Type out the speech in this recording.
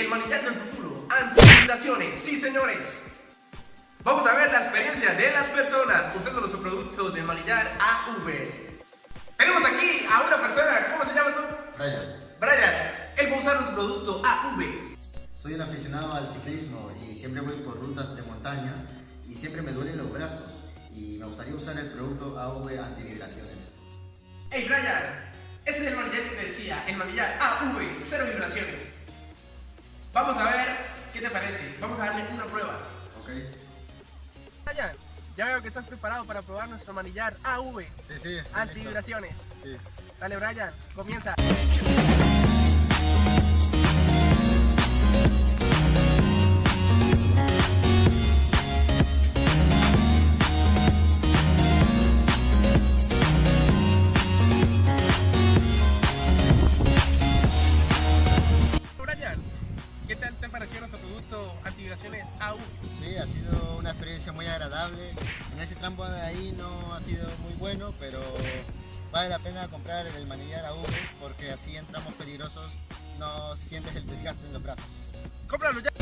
el manillar del futuro, anti-inundaciones, sí señores. Vamos a ver la experiencia de las personas usando los productos del manillar AV. Tenemos aquí a una persona, ¿cómo se llama tú? Brian, Brian, él va a usar los productos AV. soy un aficionado al ciclismo y siempre voy por rutas de montaña y siempre me duelen los brazos y me gustaría usar el producto AV antivibraciones. Hey Brian, este es el manillar que te decía, el manillar AV, cero vibraciones. Vamos a ver qué te parece. Vamos a darle una prueba. ¿Ok? Brian, ya veo que estás preparado para probar nuestro manillar AV, Sí, sí. antivibraciones. Sí. Dale Brian, comienza. Producto antivibraciones AV? Sí, ha sido una experiencia muy agradable. En ese tramo de ahí no ha sido muy bueno, pero vale la pena comprar el manillar AV porque así en tramos peligrosos no sientes el desgaste en los brazos. Cómpralo ya.